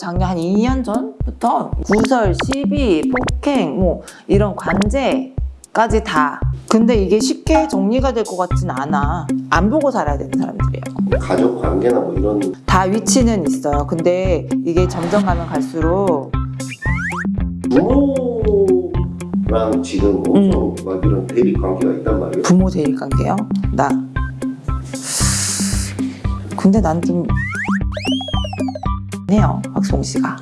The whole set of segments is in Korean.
작년 한 2년 전부터 구설, 시비, 폭행 뭐 이런 관제까지 다. 근데 이게 쉽게 정리가 될 것 같진 않아. 안 보고 살아야 되는 사람들이에요. 가족 관계나 뭐 이런 다 위치는 있어요. 근데 이게 점점 가면 갈수록 부모랑 지금 엄청 막 이런 대립 관계가 있단 말이에요. 부모 대립 관계요? 나. 근데 난좀 해요 박송 씨가.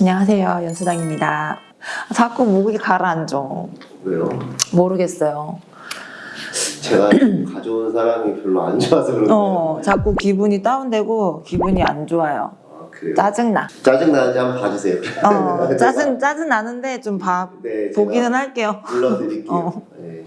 안녕하세요 연수당입니다. 자꾸 목이 가라앉아. 왜요? 모르겠어요 제가 가져온 사람이 별로 안 좋아서 그런가요? 어 자꾸 기분이 다운되고 기분이 안 좋아요 아, 그래요? 짜증나 짜증 나는지 한번 봐주세요. 어 짜증 짜증 나는데 좀 봐 네, 보기는 할게요 불러드릴게요. 어. 네.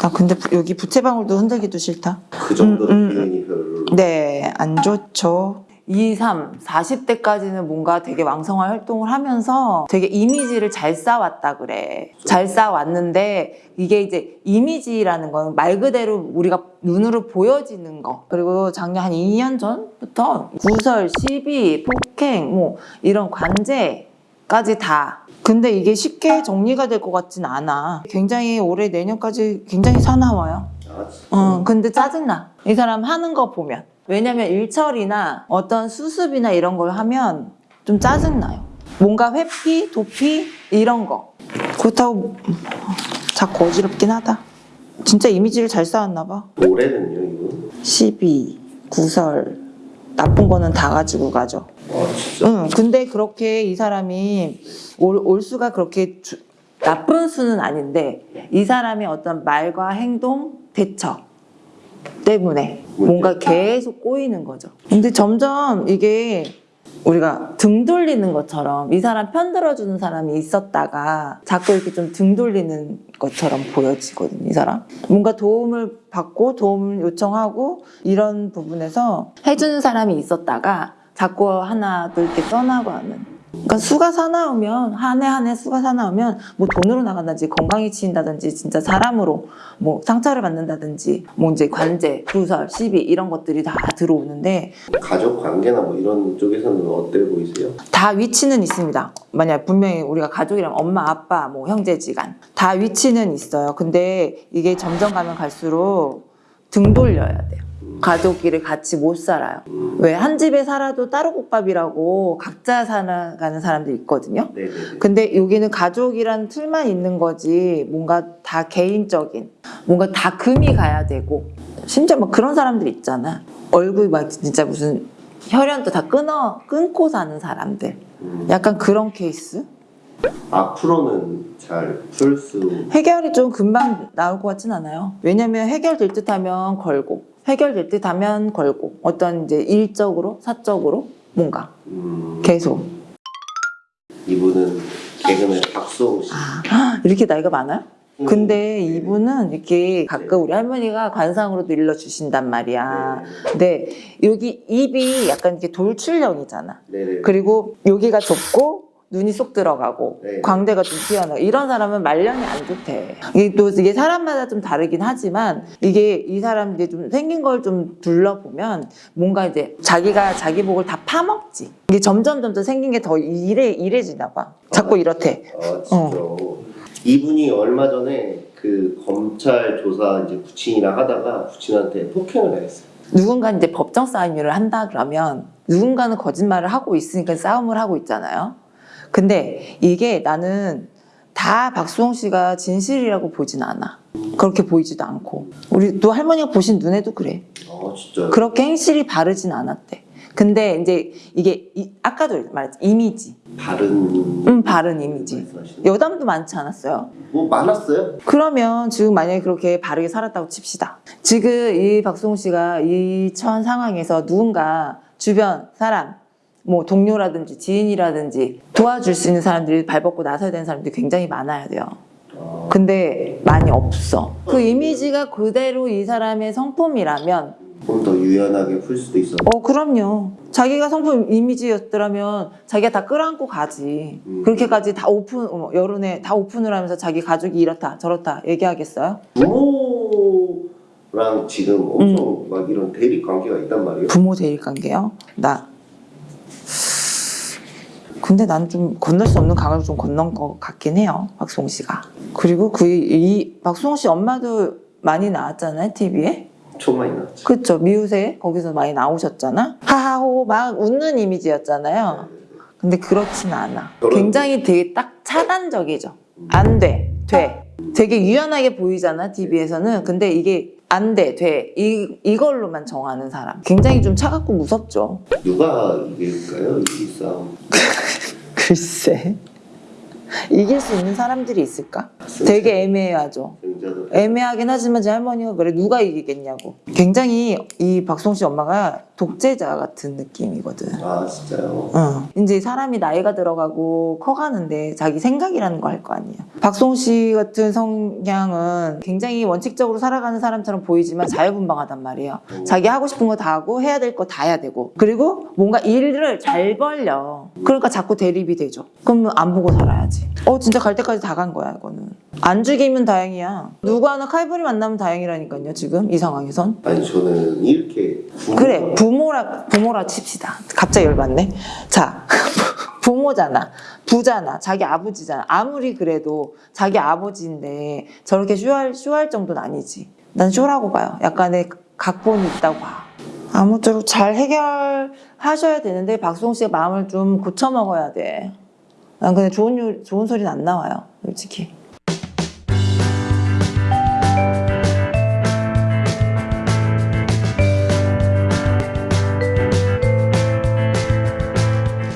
나 근데 부- 여기 부채방울도 흔들기도 싫다 그 정도로 음, 음. 기운이 별로. 네, 안 좋죠. 2, 3, 40대까지는 뭔가 되게 왕성한 활동을 하면서 되게 이미지를 잘 쌓았다 그래. 잘 쌓았는데 이게 이제 이미지라는 건 말 그대로 우리가 눈으로 보여지는 거. 그리고 작년 한 2년 전부터 구설, 시비, 폭행 뭐 이런 관제까지 다 근데 이게 쉽게 정리가 될 것 같진 않아. 굉장히 올해 내년까지 굉장히 사나워요. 아. 어, 근데 짜증나. 이 사람 하는 거 보면. 왜냐면 일처리나 어떤 수습이나 이런 걸 하면 좀 짜증나요. 뭔가 회피, 도피, 이런 거. 그렇다고 자꾸 어지럽긴 하다. 진짜 이미지를 잘 쌓았나 봐. 올해는요, 이분? 시비, 구설, 나쁜 거는 다 가지고 가죠. 아, 진짜. 응, 근데 그렇게 이 사람이 올, 올 수가 그렇게 주- 나쁜 수는 아닌데 이 사람의 어떤 말과 행동, 대처 때문에 뭔가 계속 꼬이는 거죠. 근데 점점 이게 우리가 등 돌리는 것처럼 이 사람 편 들어주는 사람이 있었다가 자꾸 이렇게 좀 등 돌리는 것처럼 보여지거든요, 이 사람. 뭔가 도움을 받고 도움을 요청하고 이런 부분에서 해주는 사람이 있었다가 자꾸 하나 둘 이렇게 떠나고 하는. 그러니까 수가 사나우면 한 해 한 해 수가 사나우면 뭐 돈으로 나간다든지 건강이 치인다든지 진짜 사람으로 뭐 상처를 받는다든지 뭐 이제 관제, 구설, 시비 이런 것들이 다 들어오는데 가족 관계나 뭐 이런 쪽에서는 어때 보이세요? 다 위치는 있습니다. 만약 분명히 우리가 가족이라면 엄마, 아빠, 뭐 형제지간 다 위치는 있어요. 근데 이게 점점 가면 갈수록 등 돌려야 돼요. 가족끼리 같이 못 살아요. 왜 한 집에 살아도 따로 국밥이라고 각자 살아가는 사람들 있거든요. 네네네. 근데 여기는 가족이란 틀만 있는 거지 뭔가 다 개인적인 뭔가 다 금이 가야 되고 심지어 막 그런 사람들 있잖아 얼굴 막 진짜 무슨 혈연도 다 끊어 끊고 사는 사람들 음, 약간 그런 케이스 앞으로는 잘 풀 수. 해결이 좀 금방 나올 것 같진 않아요 왜냐면 해결될 듯 하면 걸고 해결될 듯 하면 걸고 어떤 이제 일적으로 사적으로 뭔가 음, 계속 이분은 개그맨 박수홍 씨. 아 이렇게 나이가 많아요? 음, 근데 네. 이분은 이렇게 가끔 우리 할머니가 관상으로도 일러주신단 말이야. 네. 근데 여기 입이 약간 이렇게 돌출형이잖아. 그리고 여기가 좁고 눈이 쏙 들어가고 네. 광대가 좀 튀어나와. 이런 사람은 말년이 안 좋대. 이게 또 이게 사람마다 좀 다르긴 하지만 이게 이 사람 이제 좀 생긴 걸 좀 둘러보면 뭔가 이제 자기가 자기 복을 다 파먹지. 이게 점점 점점 생긴 게 더 이래 이래지나 봐. 자꾸 이렇대. 아 진짜. 이분이 얼마 전에 그 검찰 조사 이제 부친이랑 하다가 부친한테 폭행을 당했어요. 누군가 이제 법정 싸움을 한다 그러면 누군가는 거짓말을 하고 있으니까 싸움을 하고 있잖아요. 근데 이게 나는 다 박수홍 씨가 진실이라고 보진 않아. 그렇게 보이지도 않고. 우리 또 할머니가 보신 눈에도 그래. 아 진짜. 그렇게 행실이 바르진 않았대. 근데 이제 이게 이- 아까도 말했지 이미지. 다른. 음 바른 이미지. 말씀하시는. 여담도 많지 않았어요. 뭐 많았어요? 그러면 지금 만약에 그렇게 바르게 살았다고 칩시다. 지금 이 박수홍 씨가 이 처한 상황에서 누군가 주변 사람, 뭐 동료라든지 지인이라든지 도와줄 수 있는 사람들이 발벗고 나서야 되는 사람들이 굉장히 많아야 돼요. 아, 근데 많이 없어. 그 이미지가 그대로 이 사람의 성품이라면 좀더 유연하게 풀 수도 있어. 어, 그럼요. 자기가 성품 이미지였더라면 자기가 다 끌어안고 가지. 음. 그렇게까지 다 오픈, 어머, 여론에 다 오픈을 하면서 자기 가족이 이렇다, 저렇다 얘기하겠어요? 부모랑 지금 엄청 막 이런 대립 관계가 있단 말이에요. 부모 대일 관계요? 나. 근데 난 좀 건널 수 없는 강을 좀 건넌 것 같긴 해요. 박수홍 씨가. 그리고 그, 이, 박수홍 씨 엄마도 많이 나왔잖아요, TV에. 총 많이 나왔죠. 그쵸. 미우새 거기서 많이 나오셨잖아. 하하호 막 웃는 이미지였잖아요. 근데 그렇진 않아. 굉장히 되게 딱 차단적이죠. 안 돼, 돼. 되게 유연하게 보이잖아, TV에서는. 근데 이게 안 돼, 돼. 이, 이걸로만 정하는 사람. 굉장히 좀 차갑고 무섭죠. 누가 이길까요? 이 싸움. 글쎄. 이길 수 있는 사람들이 있을까? 되게 애매하죠. 애매하긴 하지만 제 할머니가 그래 누가 이기겠냐고. 굉장히 이 박송 씨 엄마가 독재자 같은 느낌이거든. 아 진짜요? 어. 이제 사람이 나이가 들어가고 커가는데 자기 생각이라는 거 할 거 아니에요. 박송 씨 같은 성향은 굉장히 원칙적으로 살아가는 사람처럼 보이지만 자유분방하단 말이에요. 자기 하고 싶은 거 다 하고 해야 될 거 다 해야 되고 그리고 뭔가 일을 잘 벌려. 그러니까 자꾸 대립이 되죠. 그러면 안 보고 살아야지. 어 진짜 갈 때까지 다 간 거야 이거는. 안 죽이면 다행이야. 누구 하나 칼부리 만나면 다행이라니까요 지금 이 상황에선. 아니 저는 이렇게 부모가- 그래 부모라 부모라 칩시다. 갑자기 열받네. 자 부모잖아. 부잖아 자기 아버지잖아. 아무리 그래도 자기 아버지인데 저렇게 쇼할 쇼할 정도는 아니지. 난 쇼라고 봐요. 약간의 각본이 있다고 봐. 아무쪼록 잘 해결하셔야 되는데 박수홍 씨가 마음을 좀 고쳐 먹어야 돼 난 근데 좋은 요- 좋은 소리는 안 나와요 솔직히